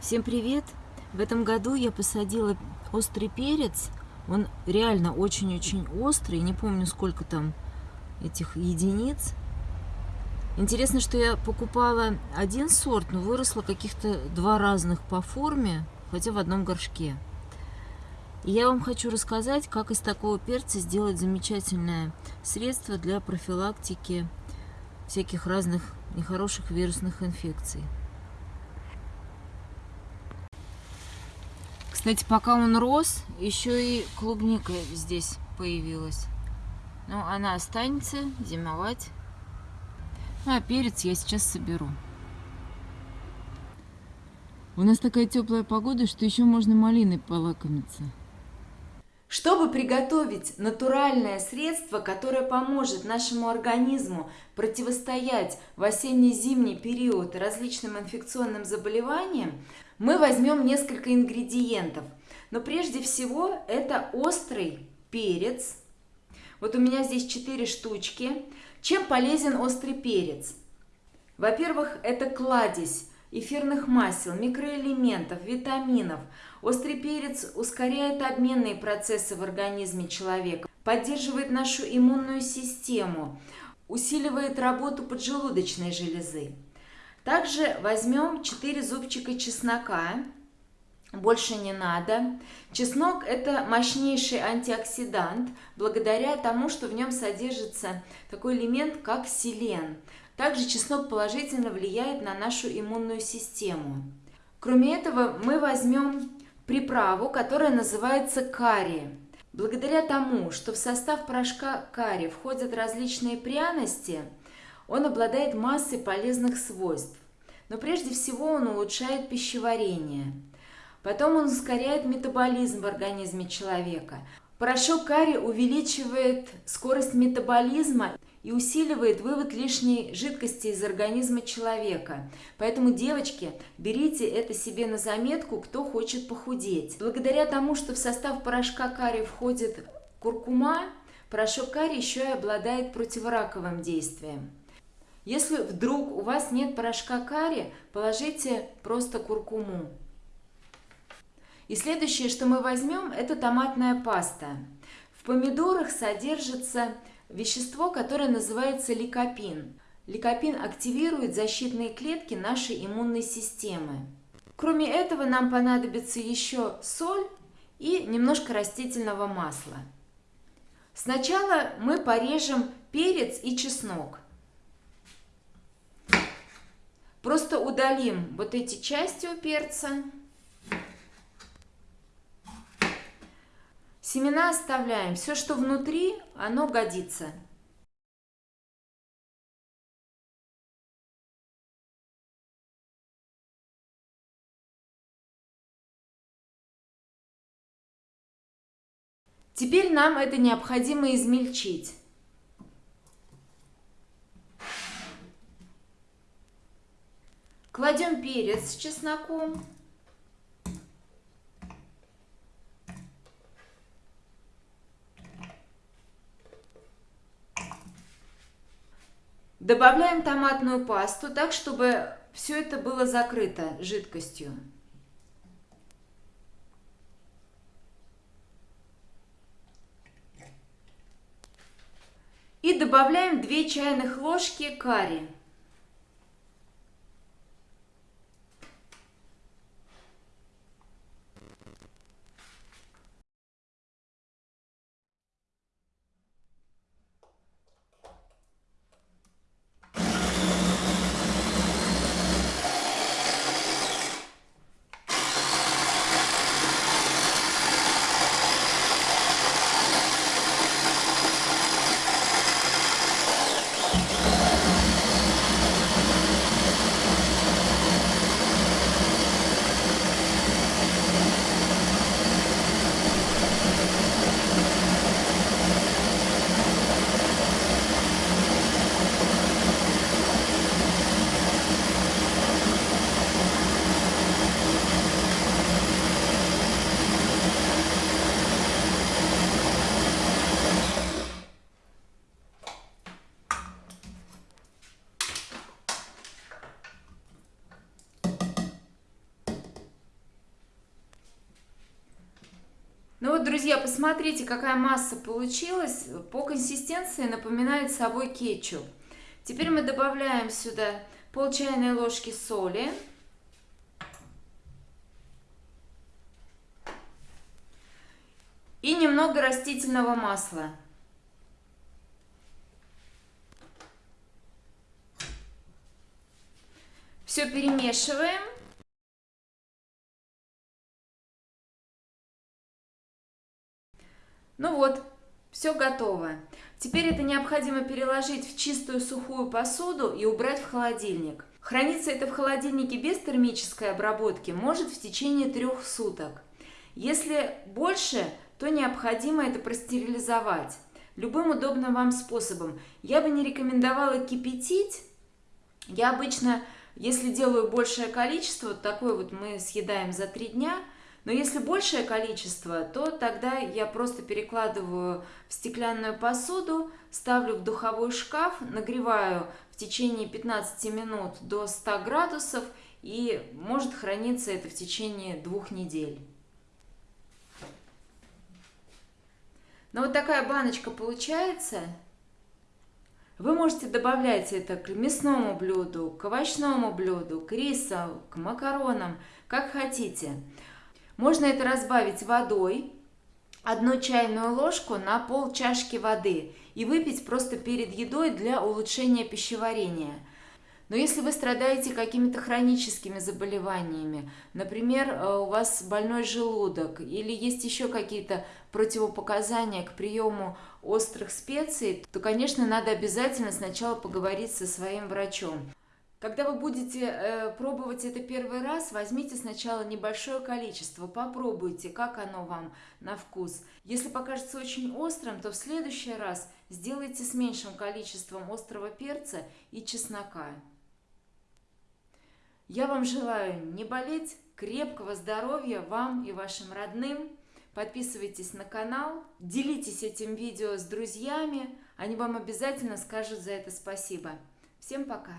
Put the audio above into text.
Всем привет! В этом году я посадила острый перец. Он реально очень-очень острый. Не помню, сколько там этих единиц. Интересно, что я покупала один сорт, но выросло каких-то два разных по форме, хотя в одном горшке. И я вам хочу рассказать, как из такого перца сделать замечательное средство для профилактики всяких разных нехороших вирусных инфекций. Кстати, пока он рос, еще и клубника здесь появилась. Но она останется зимовать. Ну, а перец я сейчас соберу. У нас такая теплая погода, что еще можно малиной полакомиться. Чтобы приготовить натуральное средство, которое поможет нашему организму противостоять в осенне-зимний период различным инфекционным заболеваниям, мы возьмем несколько ингредиентов. Но прежде всего это острый перец. Вот у меня здесь 4 штучки. Чем полезен острый перец? Во-первых, это кладезь эфирных масел, микроэлементов, витаминов. Острый перец ускоряет обменные процессы в организме человека, поддерживает нашу иммунную систему, усиливает работу поджелудочной железы. Также возьмем 4 зубчика чеснока. Больше не надо. Чеснок – это мощнейший антиоксидант, благодаря тому, что в нем содержится такой элемент, как селен. Также чеснок положительно влияет на нашу иммунную систему. Кроме этого, мы возьмем приправу, которая называется карри. Благодаря тому, что в состав порошка карри входят различные пряности – он обладает массой полезных свойств, но прежде всего он улучшает пищеварение. Потом он ускоряет метаболизм в организме человека. Порошок карри увеличивает скорость метаболизма и усиливает вывод лишней жидкости из организма человека. Поэтому, девочки, берите это себе на заметку, кто хочет похудеть. Благодаря тому, что в состав порошка карри входит куркума, порошок карри еще и обладает противораковым действием. Если вдруг у вас нет порошка карри, положите просто куркуму. И следующее, что мы возьмем, это томатная паста. В помидорах содержится вещество, которое называется ликопин. Ликопин активирует защитные клетки нашей иммунной системы. Кроме этого, нам понадобится еще соль и немножко растительного масла. Сначала мы порежем перец и чеснок. Просто удалим вот эти части у перца. Семена оставляем. Все, что внутри, оно годится. Теперь нам это необходимо измельчить. Кладем перец с чесноком. Добавляем томатную пасту так, чтобы все это было закрыто жидкостью. И добавляем 2 чайных ложки карри. Ну вот, друзья, посмотрите, какая масса получилась. По консистенции напоминает собой кетчуп. Теперь мы добавляем сюда пол чайной ложки соли. И немного растительного масла. Все перемешиваем. Ну вот, все готово. Теперь это необходимо переложить в чистую сухую посуду и убрать в холодильник. Хранится это в холодильнике без термической обработки может в течение трех суток. Если больше, то необходимо это простерилизовать любым удобным вам способом. Я бы не рекомендовала кипятить. Я обычно, если делаю большее количество, такое вот мы съедаем за три дня – но если большее количество, то тогда я просто перекладываю в стеклянную посуду, ставлю в духовой шкаф, нагреваю в течение 15 минут до 100 градусов и может храниться это в течение двух недель. Но вот такая баночка получается. Вы можете добавлять это к мясному блюду, к овощному блюду, к рису, к макаронам, как хотите. Можно это разбавить водой, одну чайную ложку на пол чашки воды и выпить просто перед едой для улучшения пищеварения. Но если вы страдаете какими-то хроническими заболеваниями, например, э, у вас больной желудок или есть еще какие-то противопоказания к приему острых специй, то, конечно, надо обязательно сначала поговорить со своим врачом. Когда вы будете э, пробовать это первый раз, возьмите сначала небольшое количество, попробуйте, как оно вам на вкус. Если покажется очень острым, то в следующий раз сделайте с меньшим количеством острого перца и чеснока. Я вам желаю не болеть, крепкого здоровья вам и вашим родным. Подписывайтесь на канал, делитесь этим видео с друзьями, они вам обязательно скажут за это спасибо. Всем пока!